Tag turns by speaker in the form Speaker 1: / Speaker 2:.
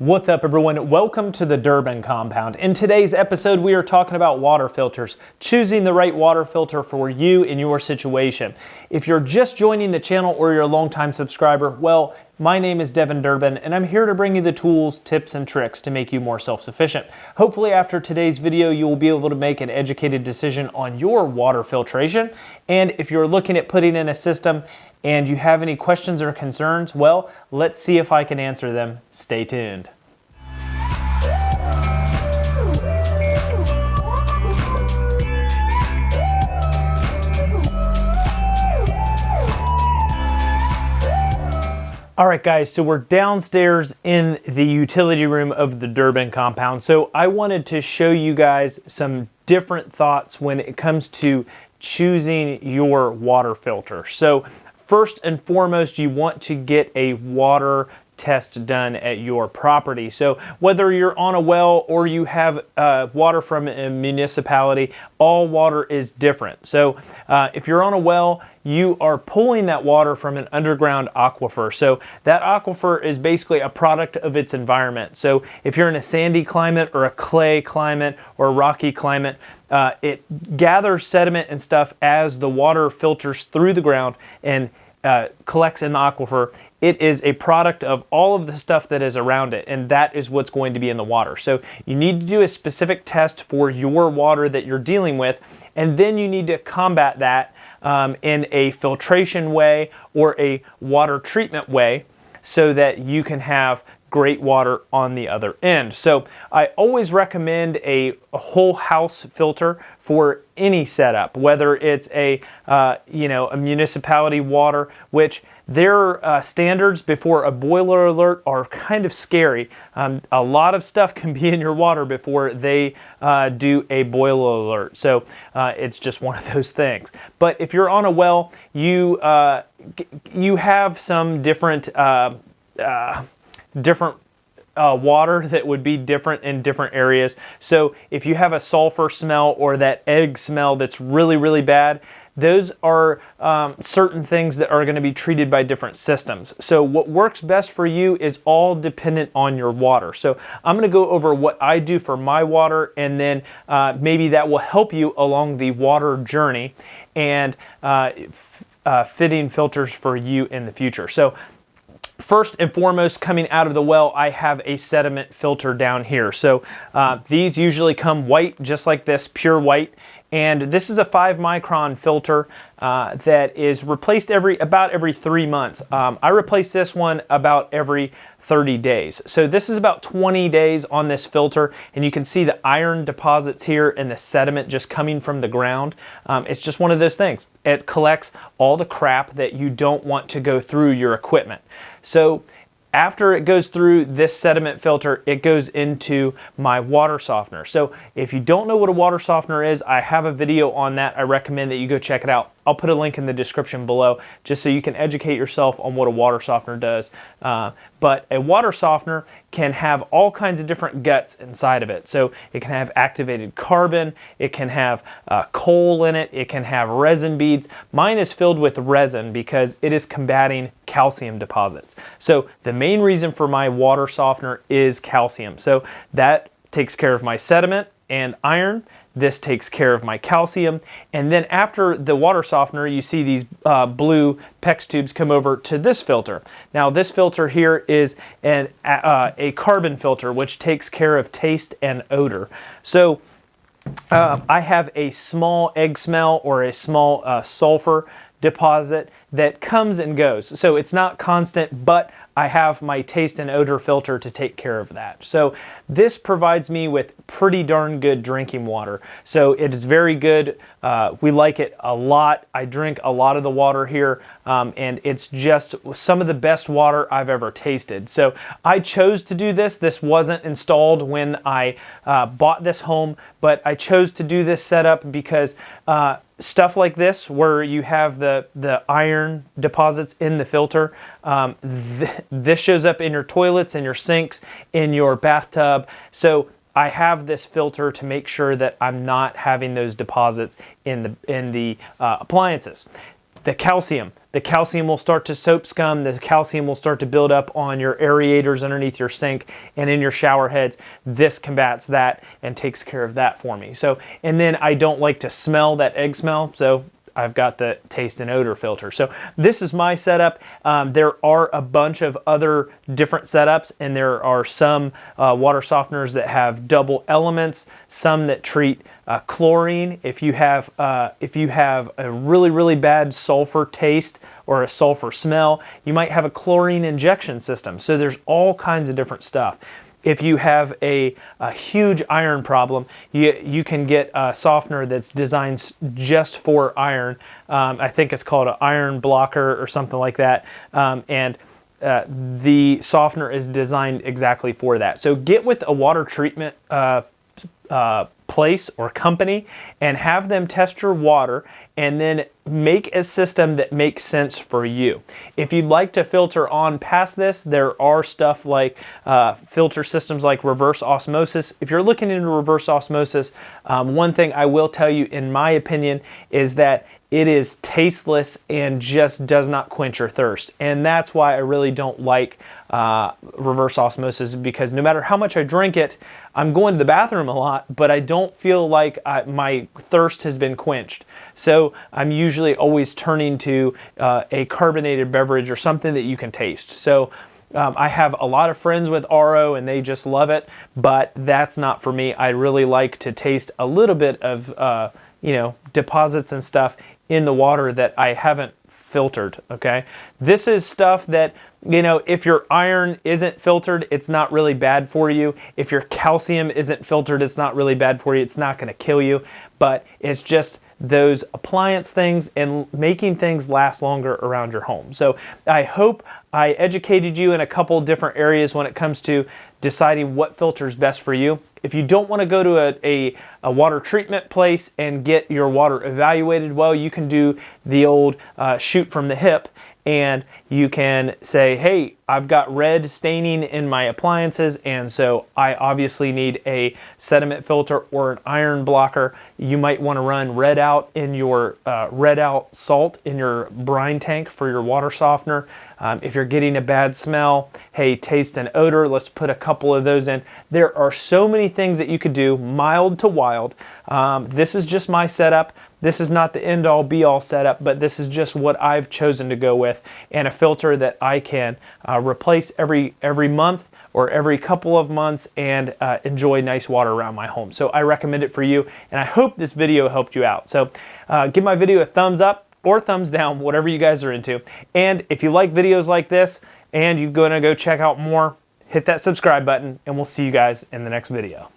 Speaker 1: What's up everyone? Welcome to the Durbin Compound. In today's episode we are talking about water filters, choosing the right water filter for you in your situation. If you're just joining the channel or you're a longtime subscriber, well, my name is Devin Durbin and I'm here to bring you the tools, tips, and tricks to make you more self-sufficient. Hopefully after today's video you will be able to make an educated decision on your water filtration and if you're looking at putting in a system and you have any questions or concerns, well, let's see if I can answer them. Stay tuned. All right, guys, so we're downstairs in the utility room of the Durbin compound. So I wanted to show you guys some different thoughts when it comes to choosing your water filter. So first and foremost, you want to get a water test done at your property. So whether you're on a well or you have uh, water from a municipality, all water is different. So uh, if you're on a well, you are pulling that water from an underground aquifer. So that aquifer is basically a product of its environment. So if you're in a sandy climate or a clay climate or a rocky climate, uh, it gathers sediment and stuff as the water filters through the ground and uh, collects in the aquifer, it is a product of all of the stuff that is around it, and that is what's going to be in the water. So you need to do a specific test for your water that you're dealing with, and then you need to combat that um, in a filtration way or a water treatment way so that you can have great water on the other end. So I always recommend a, whole house filter for any setup, whether it's a uh, you know a municipality water, which their uh, standards before a boiler alert are kind of scary. Um, a lot of stuff can be in your water before they uh, do a boiler alert. So uh, it's just one of those things. But if you're on a well, you uh, you have some different uh, different uh, water that would be different in different areas. So if you have a sulfur smell or that egg smell that's really, really bad, those are um, certain things that are going to be treated by different systems. So what works best for you is all dependent on your water. So I'm going to go over what I do for my water and then uh, maybe that will help you along the water journey and uh, uh, fitting filters for you in the future. So First and foremost, coming out of the well, I have a sediment filter down here. So uh, these usually come white, just like this, pure white. And this is a five micron filter uh, that is replaced every about every three months. Um, I replace this one about every 30 days. So this is about 20 days on this filter and you can see the iron deposits here and the sediment just coming from the ground. Um, it's just one of those things. It collects all the crap that you don't want to go through your equipment. So after it goes through this sediment filter, it goes into my water softener. So if you don't know what a water softener is, I have a video on that. I recommend that you go check it out. I'll put a link in the description below just so you can educate yourself on what a water softener does. Uh, but a water softener can have all kinds of different guts inside of it. So it can have activated carbon, it can have uh, coal in it, it can have resin beads. Mine is filled with resin because it is combating calcium deposits. So the main reason for my water softener is calcium. So that takes care of my sediment and iron. This takes care of my calcium. And then after the water softener, you see these uh, blue PEX tubes come over to this filter. Now this filter here is an, uh, a carbon filter, which takes care of taste and odor. So uh, I have a small egg smell or a small uh, sulfur deposit that comes and goes. So it's not constant, but I have my taste and odor filter to take care of that. So this provides me with pretty darn good drinking water. So it is very good. Uh, we like it a lot. I drink a lot of the water here um, and it's just some of the best water I've ever tasted. So I chose to do this. This wasn't installed when I uh, bought this home, but I chose to do this setup because uh, stuff like this where you have the, the iron deposits in the filter, um, th this shows up in your toilets, in your sinks, in your bathtub. So I have this filter to make sure that I'm not having those deposits in the, in the uh, appliances. The calcium. The calcium will start to soap scum. The calcium will start to build up on your aerators underneath your sink and in your shower heads. This combats that and takes care of that for me. So, and then I don't like to smell that egg smell. So I've got the taste and odor filter. So this is my setup. Um, there are a bunch of other different setups and there are some uh, water softeners that have double elements, some that treat uh, chlorine. If you have uh, if you have a really really bad sulfur taste or a sulfur smell, you might have a chlorine injection system. So there's all kinds of different stuff. If you have a, a, huge iron problem, you, you can get a softener that's designed just for iron. Um, I think it's called an iron blocker or something like that. Um, and uh, the softener is designed exactly for that. So get with a water treatment uh, uh, place or company and have them test your water and then make a system that makes sense for you. If you'd like to filter on past this, there are stuff like uh, filter systems like reverse osmosis. If you're looking into reverse osmosis, um, one thing I will tell you in my opinion is that it is tasteless and just does not quench your thirst. And that's why I really don't like uh, reverse osmosis because no matter how much I drink it, I'm going to the bathroom a lot, but I don't feel like I, my thirst has been quenched. So I'm usually always turning to uh, a carbonated beverage or something that you can taste. So um, I have a lot of friends with RO and they just love it, but that's not for me. I really like to taste a little bit of, uh, you know, deposits and stuff in the water that I haven't filtered, okay? This is stuff that, you know, if your iron isn't filtered, it's not really bad for you. If your calcium isn't filtered, it's not really bad for you. It's not gonna kill you, but it's just those appliance things and making things last longer around your home. So I hope I educated you in a couple different areas when it comes to deciding what filter is best for you. If you don't want to go to a, a, a, water treatment place and get your water evaluated well, you can do the old uh, shoot from the hip and you can say, hey, I've got red staining in my appliances and so I obviously need a sediment filter or an iron blocker. You might want to run red out in your uh, red out salt in your brine tank for your water softener. Um, if you're getting a bad smell, hey, taste and odor, let's put a couple of those in. There are so many things that you could do, mild to wild. Um, this is just my setup. This is not the end all be all setup, but this is just what I've chosen to go with and a filter that I can uh, replace every every month or every couple of months and uh, enjoy nice water around my home. So I recommend it for you and I hope this video helped you out. So uh, give my video a thumbs up or thumbs down, whatever you guys are into. And if you like videos like this and you're gonna go check out more, hit that subscribe button and we'll see you guys in the next video.